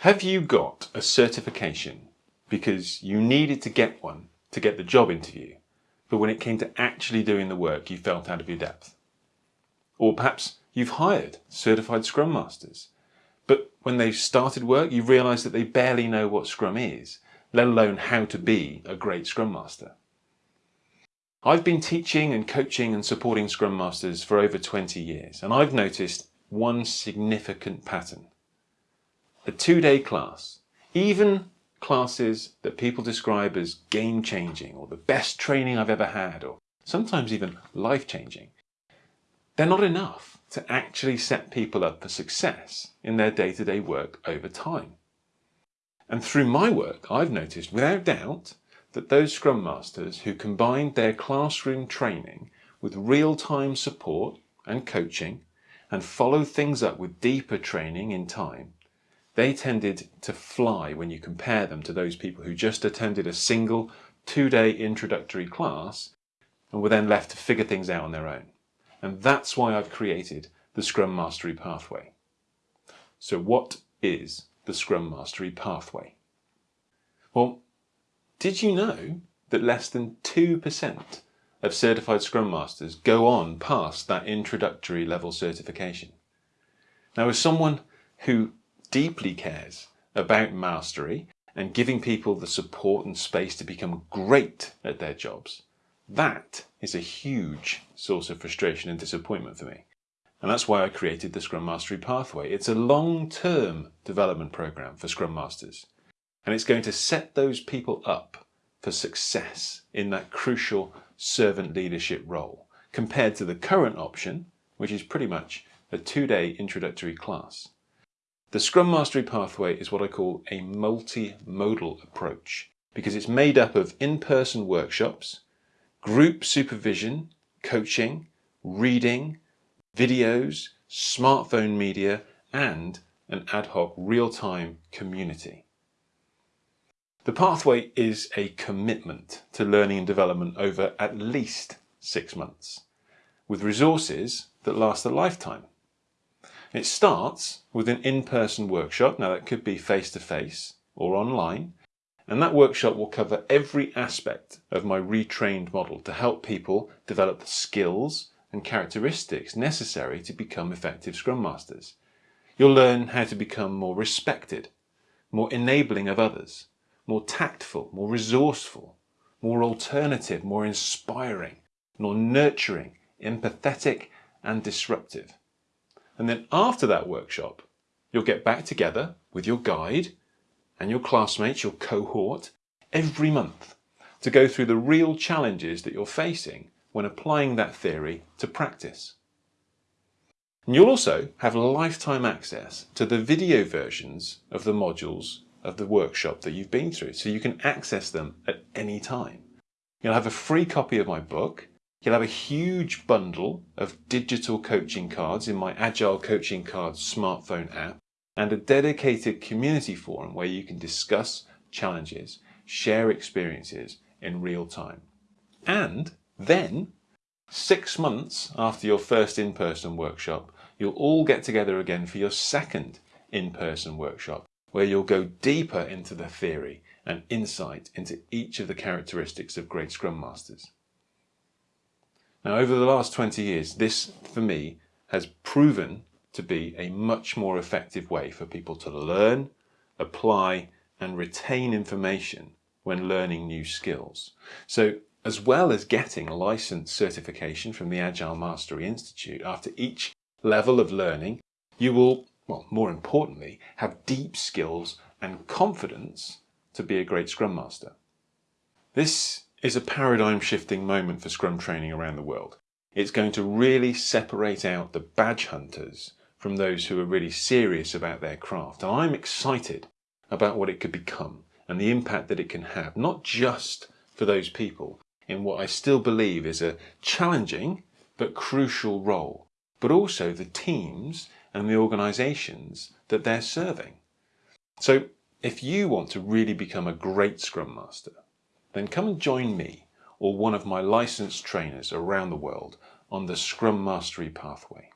Have you got a certification because you needed to get one to get the job interview, but when it came to actually doing the work you felt out of your depth? Or perhaps you've hired certified Scrum Masters, but when they've started work you realise that they barely know what Scrum is, let alone how to be a great Scrum Master. I've been teaching and coaching and supporting Scrum Masters for over 20 years and I've noticed one significant pattern a two-day class, even classes that people describe as game-changing or the best training I've ever had or sometimes even life-changing, they're not enough to actually set people up for success in their day-to-day -day work over time. And through my work, I've noticed without doubt that those Scrum Masters who combined their classroom training with real-time support and coaching and followed things up with deeper training in time they tended to fly when you compare them to those people who just attended a single two-day introductory class and were then left to figure things out on their own. And that's why I've created the Scrum Mastery Pathway. So what is the Scrum Mastery Pathway? Well, did you know that less than 2% of certified Scrum Masters go on past that introductory level certification? Now as someone who deeply cares about mastery and giving people the support and space to become great at their jobs, that is a huge source of frustration and disappointment for me. And that's why I created the Scrum Mastery Pathway. It's a long-term development program for Scrum Masters. And it's going to set those people up for success in that crucial servant leadership role compared to the current option, which is pretty much a two-day introductory class. The Scrum Mastery pathway is what I call a multimodal approach because it's made up of in-person workshops, group supervision, coaching, reading, videos, smartphone media and an ad hoc real-time community. The pathway is a commitment to learning and development over at least six months with resources that last a lifetime. It starts with an in-person workshop. Now that could be face-to-face -face or online. And that workshop will cover every aspect of my retrained model to help people develop the skills and characteristics necessary to become effective Scrum Masters. You'll learn how to become more respected, more enabling of others, more tactful, more resourceful, more alternative, more inspiring, more nurturing, empathetic and disruptive. And then after that workshop, you'll get back together with your guide and your classmates, your cohort, every month to go through the real challenges that you're facing when applying that theory to practice. And you'll also have lifetime access to the video versions of the modules of the workshop that you've been through, so you can access them at any time. You'll have a free copy of my book You'll have a huge bundle of digital coaching cards in my Agile Coaching Cards smartphone app and a dedicated community forum where you can discuss challenges, share experiences in real time. And then, six months after your first in-person workshop, you'll all get together again for your second in-person workshop where you'll go deeper into the theory and insight into each of the characteristics of great Scrum Masters. Now, over the last 20 years, this, for me, has proven to be a much more effective way for people to learn, apply, and retain information when learning new skills. So, as well as getting a license certification from the Agile Mastery Institute, after each level of learning, you will, well, more importantly, have deep skills and confidence to be a great Scrum Master. This is a paradigm shifting moment for Scrum training around the world. It's going to really separate out the badge hunters from those who are really serious about their craft. And I'm excited about what it could become and the impact that it can have, not just for those people in what I still believe is a challenging but crucial role, but also the teams and the organisations that they're serving. So if you want to really become a great Scrum Master, then come and join me or one of my licensed trainers around the world on the Scrum Mastery pathway.